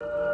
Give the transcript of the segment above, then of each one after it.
you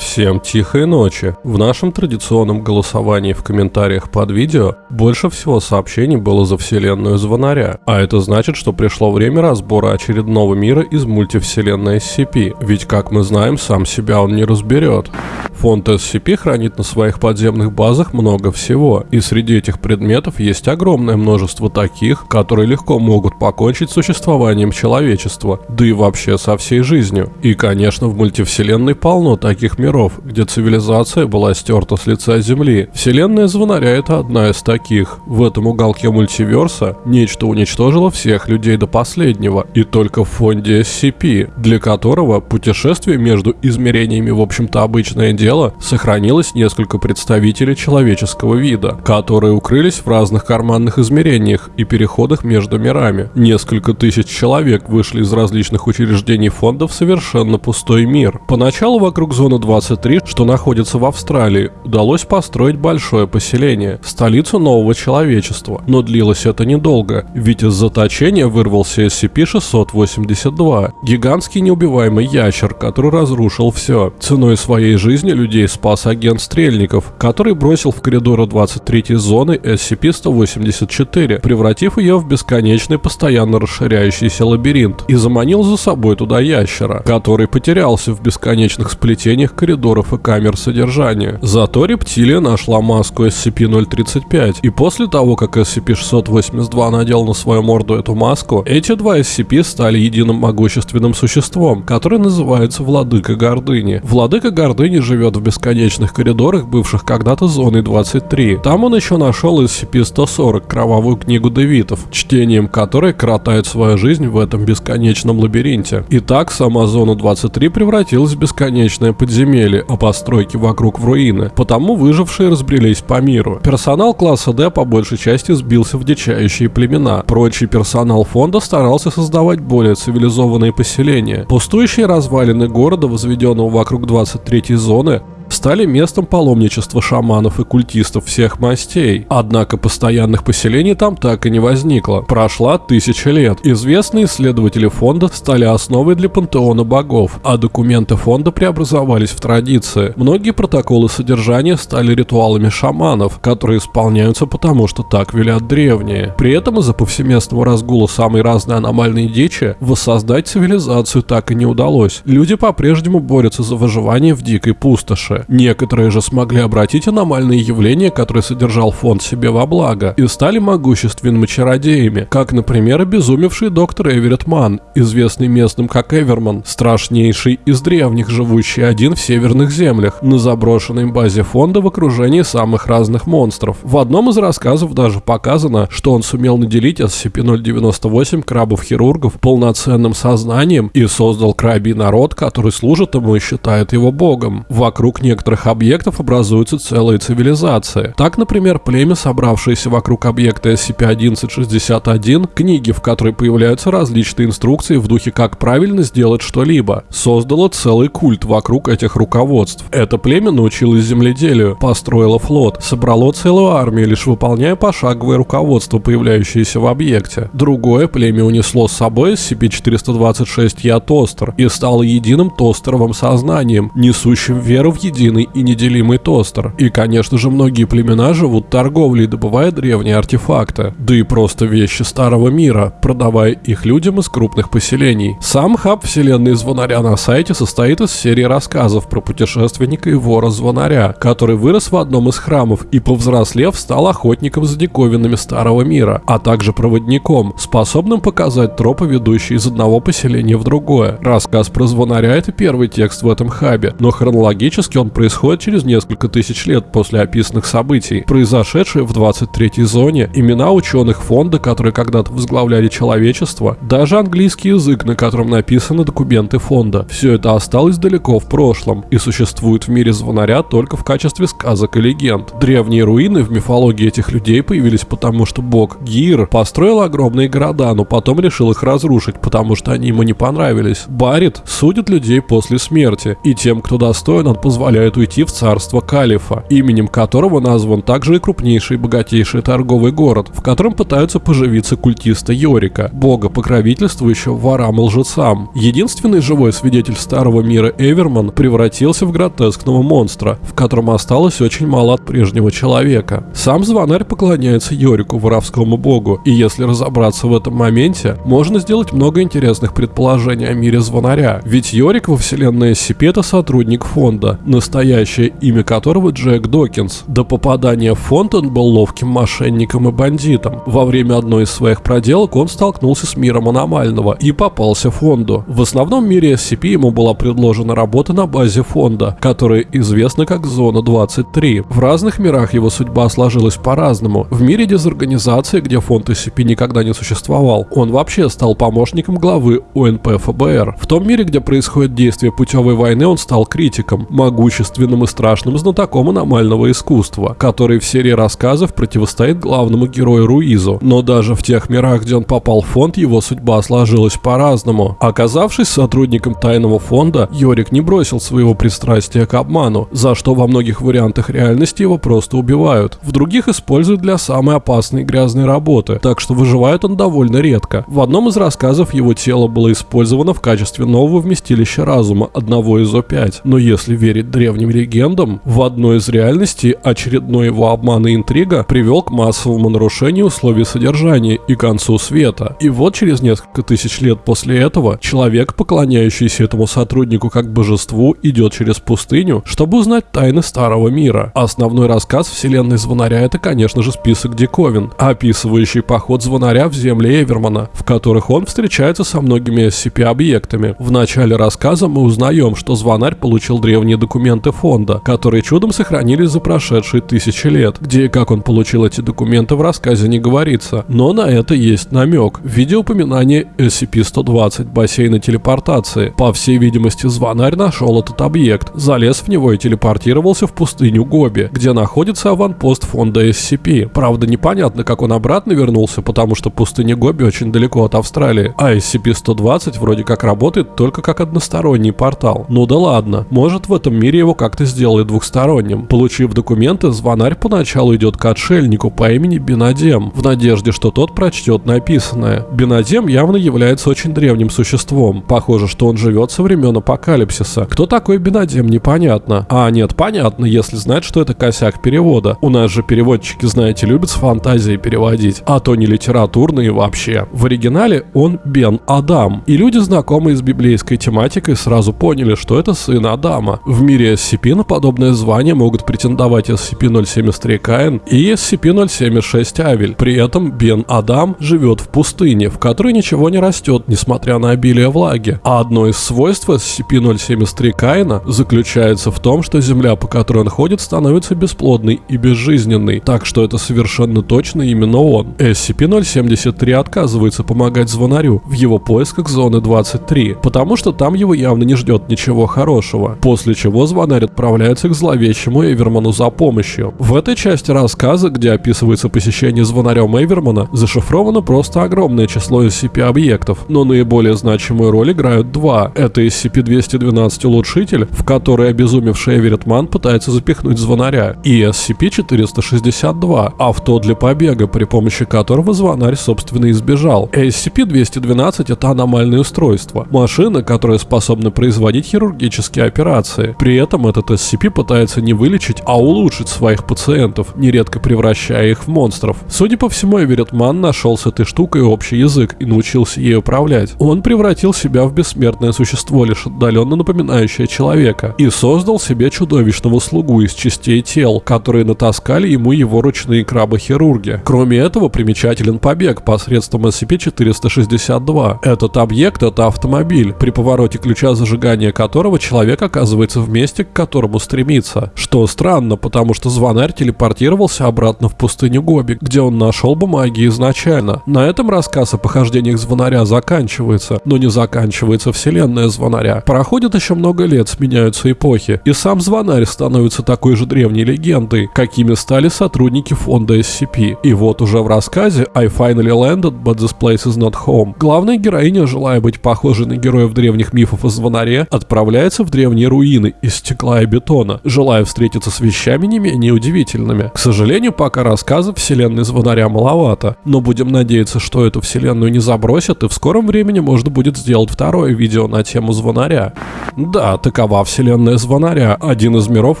Всем тихой ночи. В нашем традиционном голосовании в комментариях под видео больше всего сообщений было за вселенную Звонаря, а это значит, что пришло время разбора очередного мира из мультивселенной SCP, ведь как мы знаем, сам себя он не разберет. Фонд SCP хранит на своих подземных базах много всего, и среди этих предметов есть огромное множество таких, которые легко могут покончить с существованием человечества, да и вообще со всей жизнью. И конечно в мультивселенной полно таких миров, где цивилизация была стерта с лица Земли. Вселенная Звонаря это одна из таких. В этом уголке мультиверса нечто уничтожило всех людей до последнего, и только в фонде SCP, для которого путешествие между измерениями в общем-то обычное дело, сохранилось несколько представителей человеческого вида, которые укрылись в разных карманных измерениях и переходах между мирами. Несколько тысяч человек вышли из различных учреждений фонда в совершенно пустой мир. Поначалу вокруг зоны 23, что находится в Австралии, удалось построить большое поселение, столицу нового человечества. Но длилось это недолго, ведь из заточения вырвался SCP-682, гигантский неубиваемый ящер, который разрушил все. Ценой своей жизни людей спас агент Стрельников, который бросил в коридоры 23 зоны SCP-184, превратив ее в бесконечный постоянно расширяющийся лабиринт, и заманил за собой туда ящера, который потерялся в бесконечных сплетениях коридоров и камер содержания. Зато рептилия нашла маску SCP-035, и после того, как SCP-682 надел на свою морду эту маску, эти два SCP стали единым могущественным существом, которое называется Владыка Гордыни. Владыка Гордыни живет в бесконечных коридорах, бывших когда-то зоной 23. Там он еще нашел SCP-140, кровавую книгу Девитов, чтением которой коротает свою жизнь в этом бесконечном лабиринте. Итак, сама зона 23 превратилась в бесконечное подземелье, а постройки вокруг в руины. Потому выжившие разбрелись по миру. Персонал класса D по большей части сбился в дичающие племена. Прочий персонал фонда старался создавать более цивилизованные поселения. Пустующие развалины города, возведенного вокруг 23 зоны, стали местом паломничества шаманов и культистов всех мастей. Однако постоянных поселений там так и не возникло. Прошла тысяча лет. Известные исследователи фонда стали основой для пантеона богов, а документы фонда преобразовались в традиции. Многие протоколы содержания стали ритуалами шаманов, которые исполняются потому, что так велят древние. При этом из-за повсеместного разгула самой разной аномальной дичи воссоздать цивилизацию так и не удалось. Люди по-прежнему борются за выживание в дикой пустоши. Некоторые же смогли обратить аномальные явления, которые содержал фонд себе во благо, и стали могущественными чародеями, как, например, обезумевший доктор Эверетт Ман, известный местным как Эверман, страшнейший из древних, живущий один в северных землях, на заброшенной базе фонда в окружении самых разных монстров. В одном из рассказов даже показано, что он сумел наделить SCP-098 крабов-хирургов полноценным сознанием и создал крабий народ, который служит ему и считает его богом. Вокруг некоторых объектов образуются целые цивилизации. Так, например, племя, собравшееся вокруг объекта SCP-1161, книги, в которой появляются различные инструкции в духе как правильно сделать что-либо, создало целый культ вокруг этих руководств. Это племя научилось земледелию, построило флот, собрало целую армию, лишь выполняя пошаговое руководство, появляющееся в объекте. Другое племя унесло с собой SCP-426 Я-Тостер и стало единым тостеровым сознанием, несущим веру в единое единый и неделимый тостер. И, конечно же, многие племена живут торговлей, добывая древние артефакты, да и просто вещи старого мира, продавая их людям из крупных поселений. Сам хаб вселенной Звонаря на сайте состоит из серии рассказов про путешественника и вора Звонаря, который вырос в одном из храмов и, повзрослев, стал охотником за диковинами старого мира, а также проводником, способным показать тропы, ведущие из одного поселения в другое. Рассказ про Звонаря — это первый текст в этом хабе, но хронологически он он происходит через несколько тысяч лет после описанных событий, произошедшие в 23-й зоне, имена ученых фонда, которые когда-то возглавляли человечество, даже английский язык, на котором написаны документы фонда. Все это осталось далеко в прошлом и существует в мире звонаря только в качестве сказок и легенд. Древние руины в мифологии этих людей появились потому, что бог Гир построил огромные города, но потом решил их разрушить, потому что они ему не понравились. Барит судит людей после смерти, и тем, кто достоин, он позволяет позволяет уйти в царство Калифа, именем которого назван также и крупнейший и богатейший торговый город, в котором пытаются поживиться культисты Йорика, бога покровительствующего ворам и лжецам. Единственный живой свидетель старого мира Эверман превратился в гротескного монстра, в котором осталось очень мало от прежнего человека. Сам звонарь поклоняется Йорику, воровскому богу, и если разобраться в этом моменте, можно сделать много интересных предположений о мире звонаря, ведь Йорик во вселенной SCP это сотрудник фонда, настоящее имя которого Джек Докинс. До попадания в фонд он был ловким мошенником и бандитом. Во время одной из своих проделок он столкнулся с миром аномального и попался фонду. В основном мире SCP ему была предложена работа на базе фонда, которая известна как Зона 23. В разных мирах его судьба сложилась по-разному. В мире дезорганизации, где фонд SCP никогда не существовал, он вообще стал помощником главы УНП ФБР. В том мире, где происходит действие путевой войны, он стал критиком, могущественным и страшным знатоком аномального искусства, который в серии рассказов противостоит главному герою Руизу. Но даже в тех мирах, где он попал в фонд, его судьба сложилась по-разному. Оказавшись сотрудником тайного фонда, Йорик не бросил своего пристрастия к обману, за что во многих вариантах реальности его просто убивают. В других используют для самой опасной и грязной работы, так что выживает он довольно редко. В одном из рассказов его тело было использовано в качестве нового вместилища разума одного из О5. Но если верить древним легендам, в одной из реальностей очередной его обман и интрига привел к массовому нарушению условий содержания и концу света. И вот через несколько тысяч лет после этого человек, поклоняющийся этому сотруднику как божеству, идет через пустыню, чтобы узнать тайны старого мира. Основной рассказ вселенной Звонаря это, конечно же, список диковин, описывающий поход Звонаря в земли Эвермана, в которых он встречается со многими SCP-объектами. В начале рассказа мы узнаем, что Звонарь получил древние документы фонда, которые чудом сохранились за прошедшие тысячи лет. Где и как он получил эти документы в рассказе не говорится, но на это есть намек. В виде упоминания SCP-120 бассейна телепортации. По всей видимости, Звонарь нашел этот объект, залез в него и телепортировался в пустыню Гоби, где находится аванпост фонда SCP. Правда, непонятно, как он обратно вернулся, потому что пустыня Гоби очень далеко от Австралии, а SCP-120 вроде как работает только как односторонний портал. Ну да ладно, может в этом мире его как-то сделали двухсторонним. Получив документы, звонарь поначалу идет к отшельнику по имени Бенадем, в надежде, что тот прочтет написанное. Бенадем явно является очень древним существом. Похоже, что он живет со времен апокалипсиса. Кто такой Бенадем, непонятно. А нет, понятно, если знать, что это косяк перевода. У нас же переводчики, знаете, любят с фантазией переводить, а то не литературные вообще. В оригинале он Бен Адам. И люди, знакомые с библейской тематикой, сразу поняли, что это сын Адама. В мире SCP на подобное звание могут претендовать SCP-073 Каин и SCP-076 Авель. При этом Бен Адам живет в пустыне, в которой ничего не растет, несмотря на обилие влаги. А одно из свойств SCP-073 Каина заключается в том, что земля, по которой он ходит, становится бесплодной и безжизненной, так что это совершенно точно именно он. SCP-073 отказывается помогать звонарю в его поисках зоны 23, потому что там его явно не ждет ничего хорошего, после чего звонарь отправляется к зловещему Эверману за помощью. В этой части рассказа, где описывается посещение звонарем Эвермана, зашифровано просто огромное число SCP-объектов, но наиболее значимую роль играют два. Это SCP-212 Улучшитель, в который обезумевший Эверетман пытается запихнуть звонаря, и SCP-462 Авто для побега, при помощи которого звонарь собственно избежал. SCP-212 это аномальное устройство, машина, которая способна производить хирургические операции. При этом этот SCP пытается не вылечить, а улучшить своих пациентов, нередко превращая их в монстров. Судя по всему, Эверетман нашел с этой штукой общий язык и научился ей управлять. Он превратил себя в бессмертное существо, лишь отдаленно напоминающее человека, и создал себе чудовищного слугу из частей тел, которые натаскали ему его ручные крабы-хирурги. Кроме этого, примечателен побег посредством SCP-462. Этот объект — это автомобиль, при повороте ключа зажигания которого человек оказывается в месте, к которому стремится. Что странно, потому что звонарь телепортировался обратно в пустыню Гоби, где он нашел бумаги изначально. На этом рассказ о похождениях звонаря заканчивается, но не заканчивается вселенная звонаря. Проходит еще много лет, сменяются эпохи, и сам звонарь становится такой же древней легендой, какими стали сотрудники фонда SCP. И вот уже в рассказе I finally landed, but this place is not home. Главная героиня, желая быть похожей на героев древних мифов о звонаре, отправляется в древние руины из стекла и бетона, желая встретиться с вещами не менее удивительными. К сожалению, пока рассказов вселенной звонаря маловато, но будем надеяться, что эту вселенную не забросят, и в скором времени можно будет сделать второе видео на тему звонаря. Да, такова вселенная звонаря, один из миров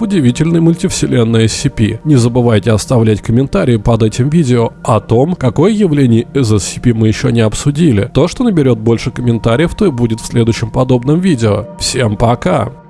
удивительной мультивселенной SCP. Не забывайте оставлять комментарии под этим видео о том, какое явление из SCP мы еще не обсудили. То, что наберет больше комментариев, то и будет в следующем подобном видео. Всем пока!